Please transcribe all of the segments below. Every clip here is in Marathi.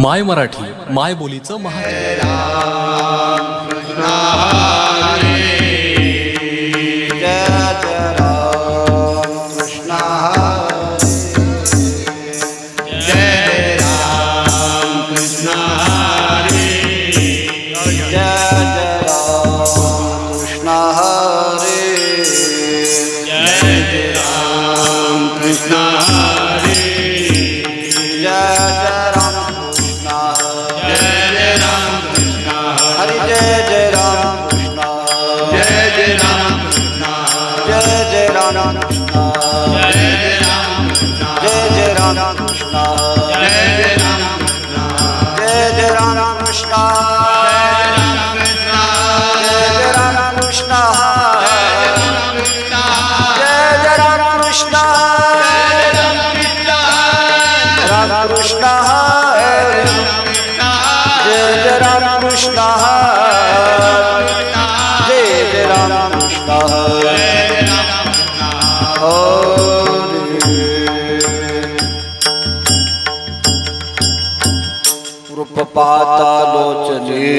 माय मराठी माय बोलीचं महा कृष्ण जय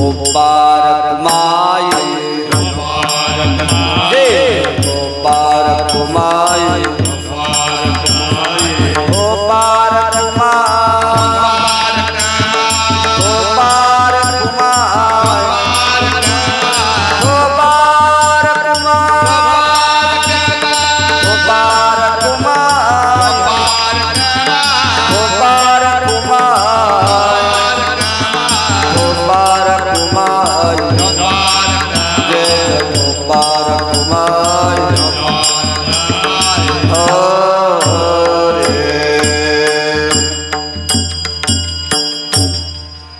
मुबारक माँ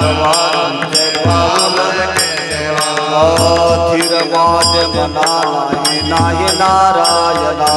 भगवान जय भगवान जय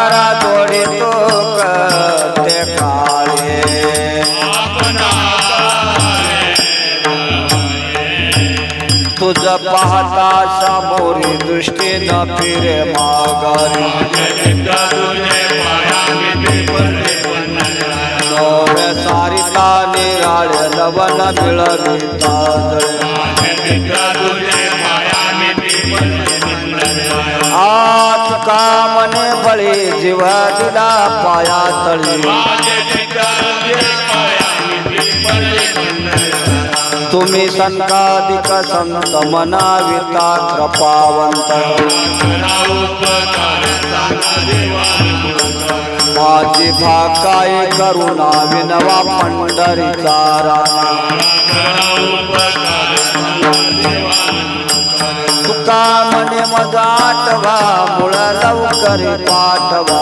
आपणारा जोडे तो करते काळे तुझ पाहता सामोरी दृष्टी न फिरे माघारी। सारिता निराळे लवण मिळविता आज का मने बळी दिला पाया तळी. तुम्ही संताधिक संत मनाविता कृपावंत. माझी भाकाय करुणा विनवा पंढरीचा राणा. पाठवा मुळ लवकर पाठवा.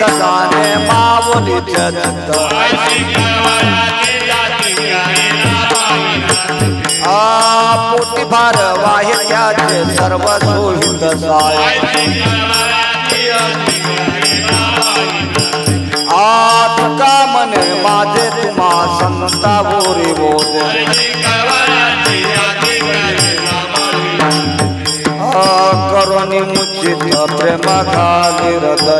जाणे माऊलीचे दत्त पोटी भार वाहे त्याचे सर्व सोहित साय आत मने माझे तुम्हा संता बोरी बोध। करुणी मुचित प्रेम खाली हृदयात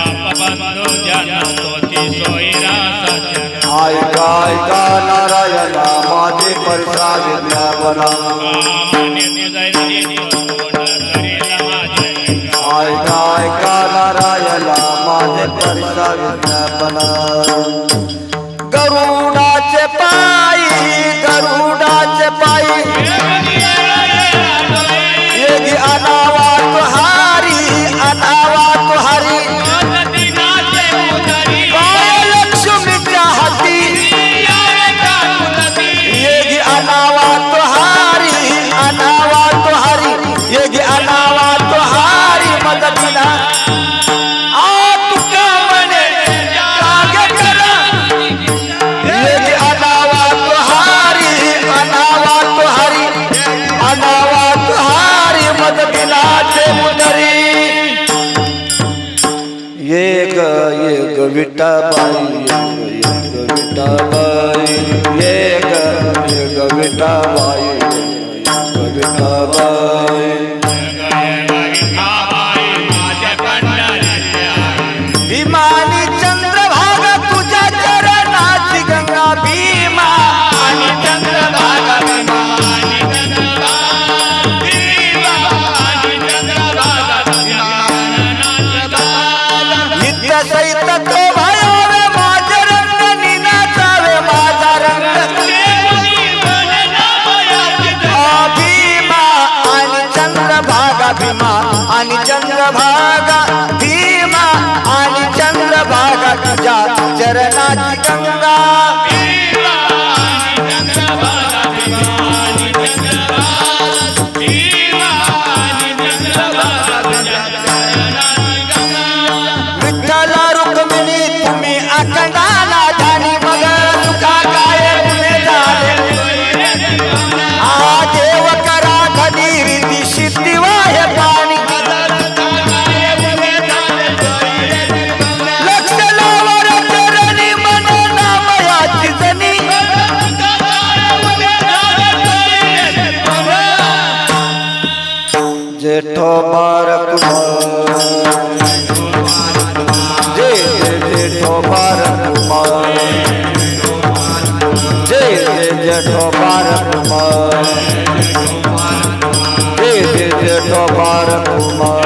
नारायणा माझे परिसाद ज्ञापना। एक विठाबाई एक एक मोर जय जेठो भारत मोर